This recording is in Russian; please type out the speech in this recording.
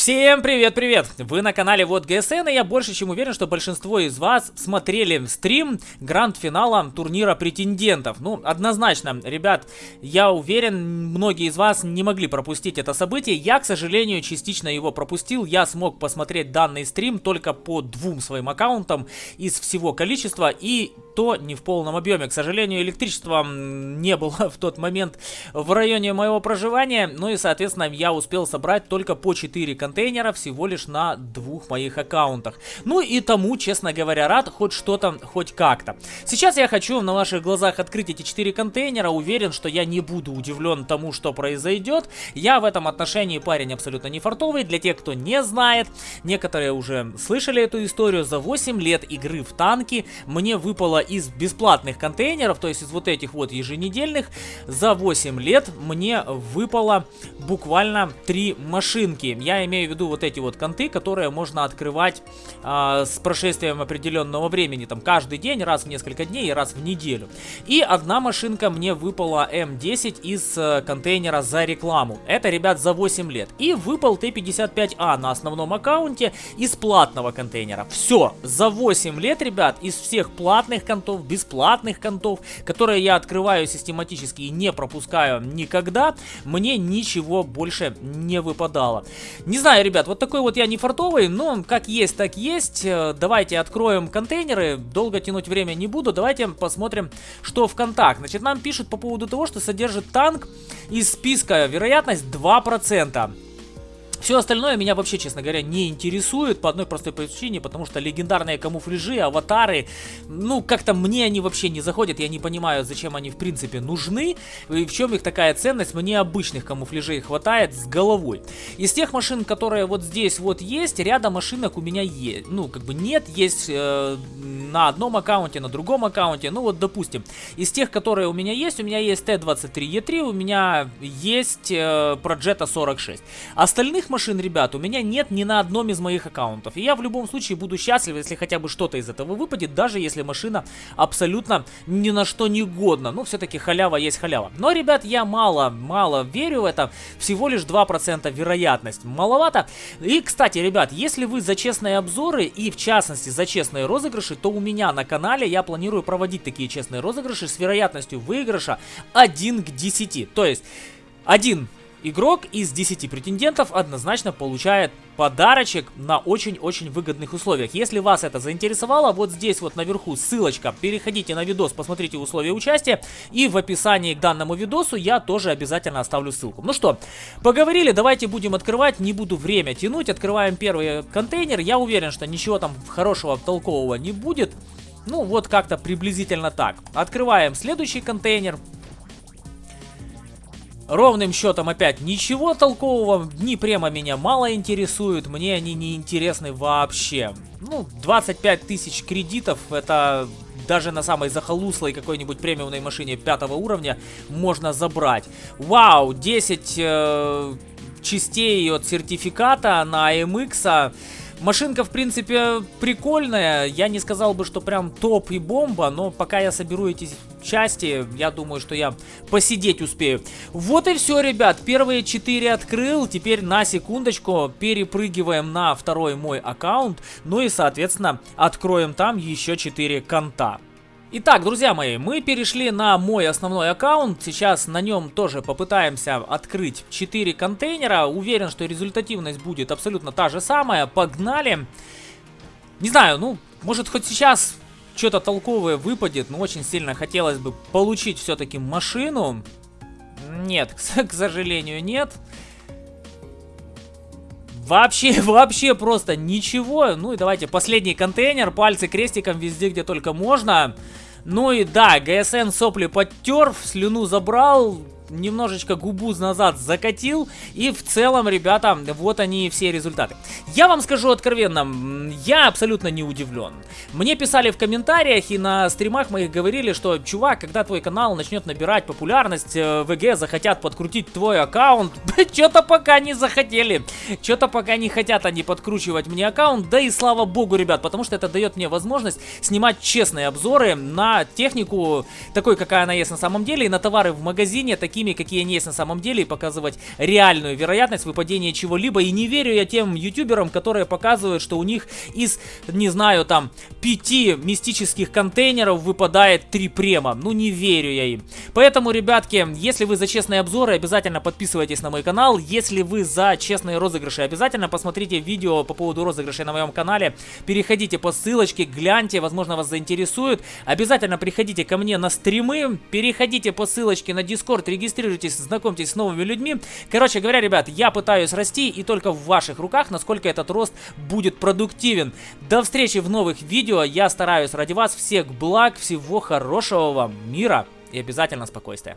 Всем привет-привет! Вы на канале Вот ГСН, и я больше чем уверен, что большинство из вас смотрели стрим гранд-финала турнира претендентов. Ну, однозначно, ребят, я уверен, многие из вас не могли пропустить это событие. Я, к сожалению, частично его пропустил. Я смог посмотреть данный стрим только по двум своим аккаунтам из всего количества, и то не в полном объеме. К сожалению, электричества не было в тот момент в районе моего проживания, ну и, соответственно, я успел собрать только по 4 канала контейнера всего лишь на двух моих аккаунтах. Ну и тому, честно говоря, рад хоть что-то, хоть как-то. Сейчас я хочу на ваших глазах открыть эти четыре контейнера. Уверен, что я не буду удивлен тому, что произойдет. Я в этом отношении парень абсолютно не фартовый. Для тех, кто не знает, некоторые уже слышали эту историю. За 8 лет игры в танки мне выпало из бесплатных контейнеров, то есть из вот этих вот еженедельных, за 8 лет мне выпало буквально 3 машинки. Я имею имею в виду вот эти вот конты, которые можно открывать э, с прошествием определенного времени, там каждый день, раз в несколько дней и раз в неделю. И одна машинка мне выпала М10 из э, контейнера за рекламу. Это, ребят, за 8 лет. И выпал Т-55А на основном аккаунте из платного контейнера. Все, за 8 лет, ребят, из всех платных контов, бесплатных контов, которые я открываю систематически и не пропускаю никогда, мне ничего больше не выпадало. Не знаю, знаю, ребят, вот такой вот я не фартовый, но как есть, так есть. Э, давайте откроем контейнеры, долго тянуть время не буду. Давайте посмотрим, что в контакт. Значит, нам пишут по поводу того, что содержит танк из списка вероятность 2%. Все остальное меня вообще, честно говоря, не интересует по одной простой причине, потому что легендарные камуфляжи, аватары, ну, как-то мне они вообще не заходят, я не понимаю, зачем они в принципе нужны, и в чем их такая ценность, мне обычных камуфляжей хватает с головой. Из тех машин, которые вот здесь вот есть, рядом машинок у меня есть, ну, как бы нет, есть э, на одном аккаунте, на другом аккаунте, ну, вот, допустим, из тех, которые у меня есть, у меня есть Т-23Е3, у меня есть э, Progetto 46. Остальных машин, ребят, у меня нет ни на одном из моих аккаунтов. И я в любом случае буду счастлив, если хотя бы что-то из этого выпадет, даже если машина абсолютно ни на что не годна. Ну, все-таки халява есть халява. Но, ребят, я мало-мало верю в это. Всего лишь 2% вероятность. Маловато. И, кстати, ребят, если вы за честные обзоры и, в частности, за честные розыгрыши, то у меня на канале я планирую проводить такие честные розыгрыши с вероятностью выигрыша 1 к 10. То есть... Один Игрок из 10 претендентов однозначно получает подарочек на очень-очень выгодных условиях. Если вас это заинтересовало, вот здесь вот наверху ссылочка. Переходите на видос, посмотрите условия участия. И в описании к данному видосу я тоже обязательно оставлю ссылку. Ну что, поговорили, давайте будем открывать. Не буду время тянуть. Открываем первый контейнер. Я уверен, что ничего там хорошего, толкового не будет. Ну, вот как-то приблизительно так. Открываем следующий контейнер. Ровным счетом опять ничего толкового, дни према меня мало интересуют, мне они не интересны вообще. Ну, 25 тысяч кредитов, это даже на самой захолуслой какой-нибудь премиумной машине пятого уровня можно забрать. Вау, 10 э, частей от сертификата на AMX. Машинка, в принципе, прикольная. Я не сказал бы, что прям топ и бомба, но пока я соберу эти части, я думаю, что я посидеть успею. Вот и все, ребят. Первые четыре открыл. Теперь на секундочку перепрыгиваем на второй мой аккаунт. Ну и, соответственно, откроем там еще четыре конта. Итак, друзья мои, мы перешли на мой основной аккаунт. Сейчас на нем тоже попытаемся открыть 4 контейнера. Уверен, что результативность будет абсолютно та же самая. Погнали. Не знаю, ну, может хоть сейчас что-то толковое выпадет, но очень сильно хотелось бы получить все-таки машину. Нет, к сожалению, нет. Вообще, вообще просто ничего. Ну и давайте последний контейнер, пальцы крестиком везде, где только можно. Ну и да, ГСН сопли подтер, слюну забрал, немножечко губу назад закатил. И в целом, ребята, вот они все результаты. Я вам скажу откровенно, я абсолютно не удивлен. Мне писали в комментариях и на стримах моих говорили, что, чувак, когда твой канал начнет набирать популярность, э, ВГ захотят подкрутить твой аккаунт. Что-то пока не захотели. Что-то пока не хотят они подкручивать мне аккаунт. Да и слава богу, ребят, потому что это дает мне возможность снимать честные обзоры на технику, такой, какая она есть на самом деле, и на товары в магазине, такие такими, какие они есть на самом деле, и показывать реальную вероятность выпадения чего-либо. И не верю я тем ютуберам, которые показывают, что у них из, не знаю, там, пяти мистических контейнеров выпадает три према. Ну, не верю я им. Поэтому, ребятки, если вы за честные обзоры, обязательно подписывайтесь на мой канал. Если вы за честные розыгрыши, обязательно посмотрите видео по поводу розыгрышей на моем канале. Переходите по ссылочке, гляньте, возможно, вас заинтересует. Обязательно приходите ко мне на стримы, переходите по ссылочке на Discord, регистрируйтесь, знакомьтесь с новыми людьми. Короче говоря, ребят, я пытаюсь расти, и только в ваших руках, насколько этот рост будет продуктивен. До встречи в новых видео. Я стараюсь ради вас. Всех благ, всего хорошего вам, мира и обязательно спокойствия.